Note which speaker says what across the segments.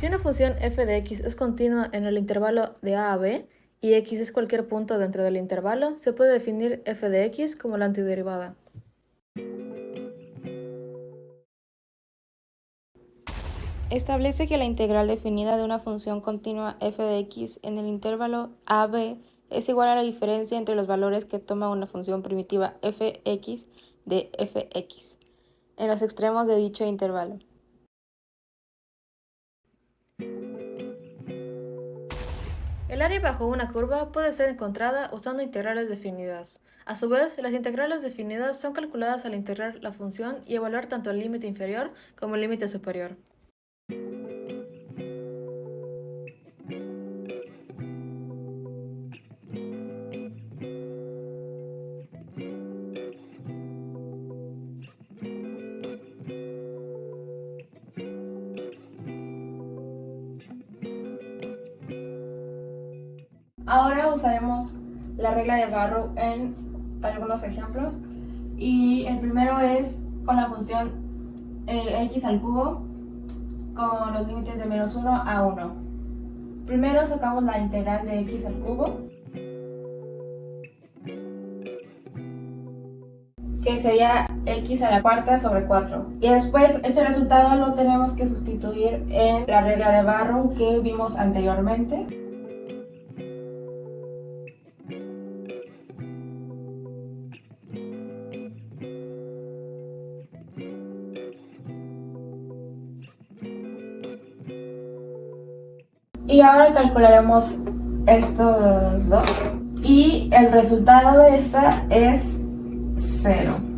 Speaker 1: Si una función f de x es continua en el intervalo de a a b y x es cualquier punto dentro del intervalo, se puede definir f de x como la antiderivada.
Speaker 2: Establece que la integral definida de una función continua f de x en el intervalo a b es igual a la diferencia entre los valores que toma una función primitiva fx de fx en los extremos de dicho intervalo.
Speaker 1: El área bajo una curva puede ser encontrada usando integrales definidas. A su vez, las integrales definidas son calculadas al integrar la función y evaluar tanto el límite inferior como el límite superior.
Speaker 2: Ahora usaremos la regla de Barrow en algunos ejemplos. Y el primero es con la función eh, x al cubo con los límites de menos 1 a 1. Primero sacamos la integral de x al cubo, que sería x a la cuarta sobre 4. Y después este resultado lo tenemos que sustituir en la regla de Barrow que vimos anteriormente. Y ahora calcularemos estos dos. Y el resultado de esta es 0.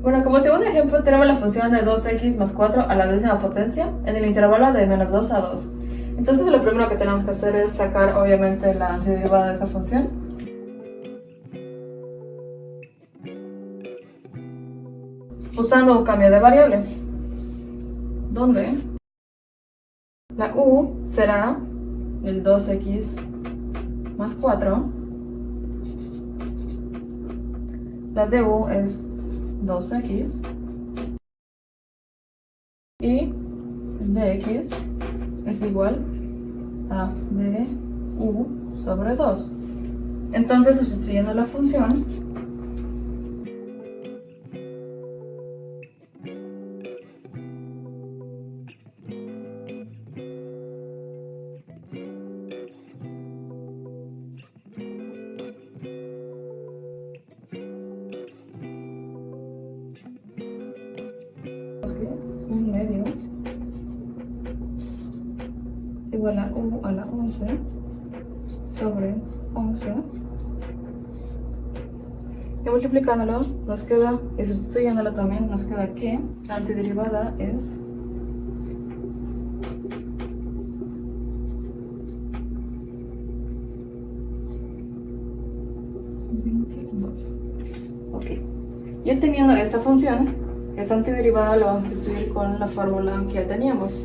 Speaker 1: Bueno, como segundo ejemplo tenemos la función de 2x más 4 a la décima potencia en el intervalo de menos 2 a 2. Entonces lo primero que tenemos que hacer es sacar obviamente la derivada de esa función. Usando un cambio de variable. ¿Dónde? U será el 2x más 4. La du es 2x. Y dx es igual a du sobre 2. Entonces, sustituyendo la función, un medio igual a 1 a la 11 sobre 11 y multiplicándolo nos queda, y sustituyéndolo también nos queda que la antiderivada es Ok. Ya teniendo esta función, esta antiderivada la vamos a sustituir con la fórmula que ya teníamos.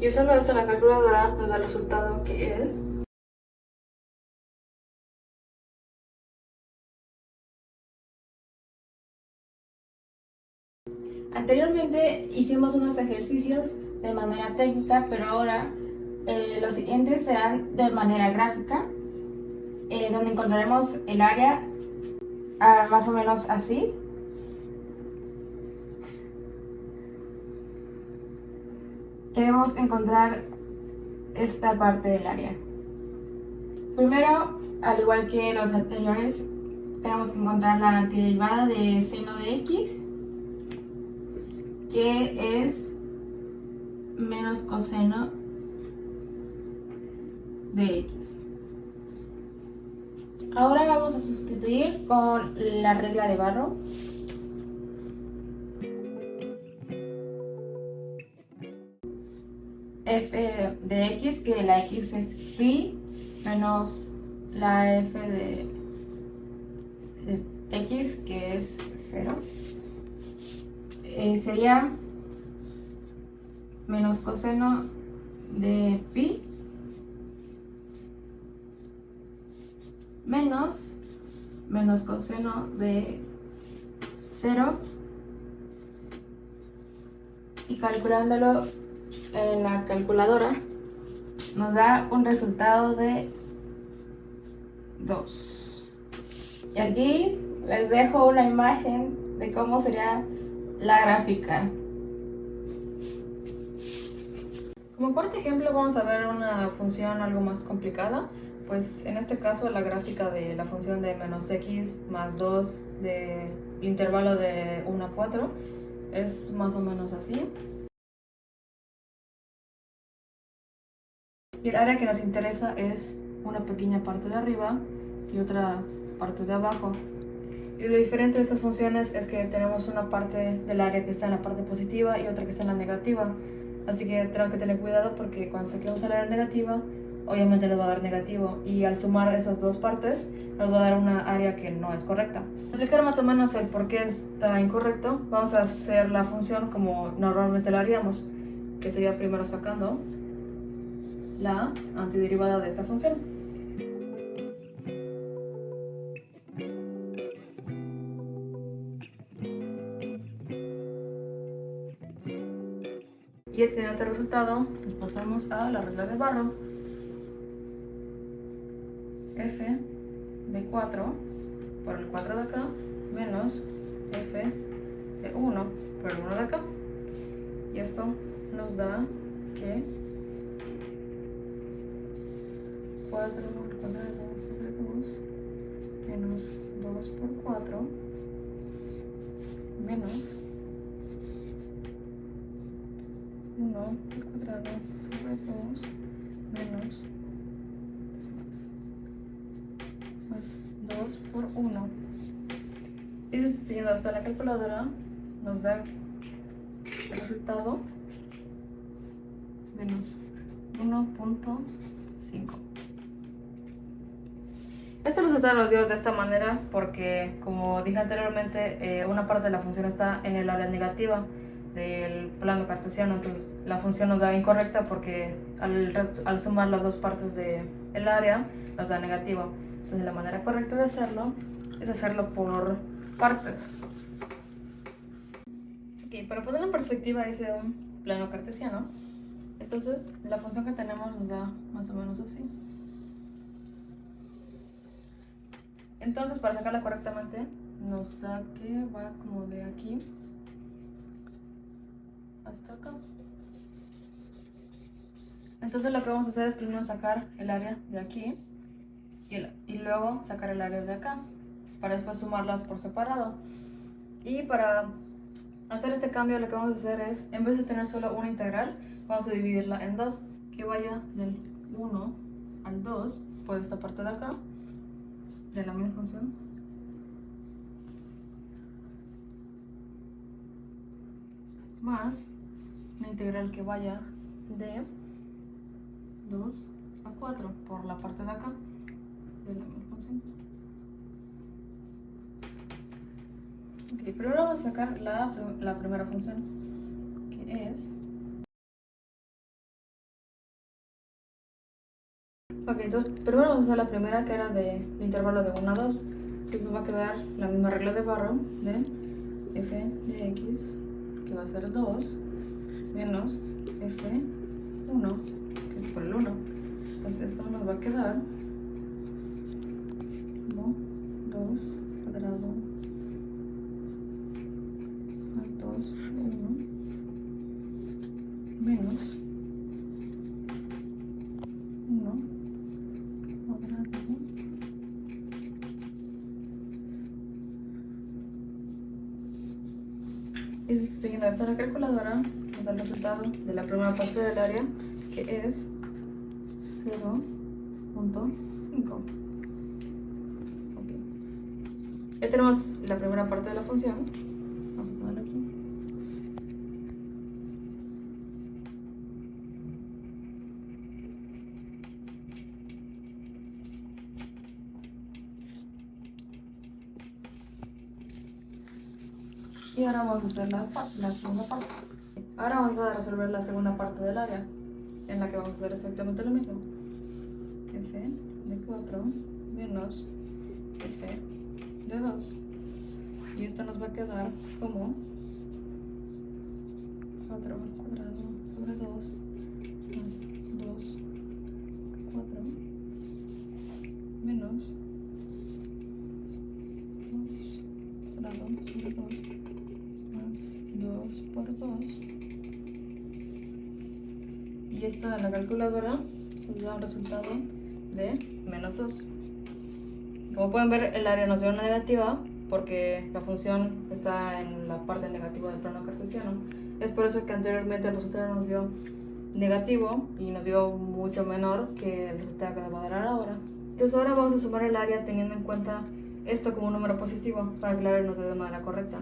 Speaker 1: Y usando esto en la calculadora nos da el resultado que es Anteriormente hicimos unos ejercicios de manera técnica, pero ahora eh, los siguientes serán de manera gráfica, eh, donde encontraremos el área ah, más o menos así. Queremos encontrar esta parte del área. Primero, al igual que los anteriores, tenemos que encontrar la antiderivada de seno de x que es menos coseno de x. Ahora vamos a sustituir con la regla de Barro. f de x, que la x es pi, menos la f de
Speaker 2: x, que es 0, eh, sería menos coseno de pi menos menos coseno de 0 y calculándolo en la calculadora nos da un resultado de 2 y aquí les dejo una imagen de cómo sería la gráfica
Speaker 1: como cuarto ejemplo vamos a ver una función algo más complicada pues en este caso la gráfica de la función de menos x más 2 del intervalo de 1 a 4 es más o menos así. Y el área que nos interesa es una pequeña parte de arriba y otra parte de abajo. Y lo diferente de estas funciones es que tenemos una parte del área que está en la parte positiva y otra que está en la negativa. Así que tenemos que tener cuidado porque cuando saquemos el área negativa obviamente nos va a dar negativo y al sumar esas dos partes nos va a dar una área que no es correcta. Para explicar más o menos el por qué está incorrecto, vamos a hacer la función como normalmente la haríamos, que sería primero sacando la antiderivada de esta función. Y este resultado, pasamos a la regla de Barrow f de 4 por el 4 de acá menos f de 1 por el 1 de acá. Y esto nos da que 4 por 4 de 2 menos 2 por 4 menos 1 al cuadrado sobre 2 menos 2 por 1. Y siguiendo hasta la calculadora, nos da el resultado menos 1.5. Este resultado nos dio de esta manera porque, como dije anteriormente, eh, una parte de la función está en el área negativa del plano cartesiano, entonces la función nos da incorrecta porque al, al sumar las dos partes del el área nos da negativa. Entonces la manera correcta de hacerlo es hacerlo por partes. Ok, para poner en perspectiva ese un plano cartesiano, entonces la función que tenemos nos da más o menos así. Entonces para sacarla correctamente nos da que va como de aquí hasta acá. Entonces lo que vamos a hacer es primero sacar el área de aquí y, luego sacar el área de acá para después sumarlas por separado. Y para hacer este cambio lo que vamos a hacer es, en vez de tener solo una integral, vamos a dividirla en dos, que vaya del 1 al 2 por esta parte de acá, de la misma función. Más integral que vaya de 2 a 4 por la parte de acá de la misma función. Ok, primero vamos a sacar la, la primera función, que es... Ok, entonces primero vamos a hacer la primera que era de, intervalo de 1 a 2. Entonces va a quedar la misma regla de barro de f de x, que va a ser 2, menos f1, que es por el 1. Entonces esto nos va a quedar 2 cuadrado más 2, 1 menos 1 cuadrado y siguiendo esta la calculadora nos da el resultado de la primera parte del área que es 0.5 ya tenemos la primera parte de la función. Vamos a ponerlo aquí. Y ahora vamos a hacer la, la segunda parte. Ahora vamos a resolver la segunda parte del área, en la que vamos a hacer exactamente lo mismo. f de 4 menos f de 2. Y esto nos va a quedar como 4 al cuadrado sobre 2 más 2, 4 menos 2 cuadrado sobre 2 más 2 por 2. Y esto en la calculadora nos da un resultado de menos 2. Como pueden ver, el área nos dio una negativa porque la función está en la parte negativa del plano cartesiano. Es por eso que anteriormente el resultado nos dio negativo y nos dio mucho menor que el resultado que nos va a dar ahora. Entonces ahora vamos a sumar el área teniendo en cuenta esto como un número positivo para que el área nos dé de manera correcta.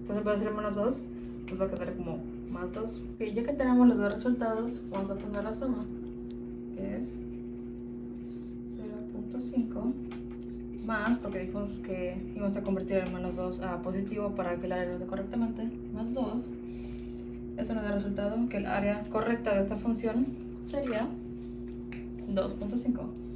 Speaker 1: Entonces para decir menos 2, nos va a quedar como más 2. Ok, ya que tenemos los dos resultados, vamos a poner la suma, que es 0.5 más, porque dijimos que íbamos a convertir el menos 2 a positivo para que el área dé correctamente, más 2. Esto nos da resultado que el área correcta de esta función sería 2.5.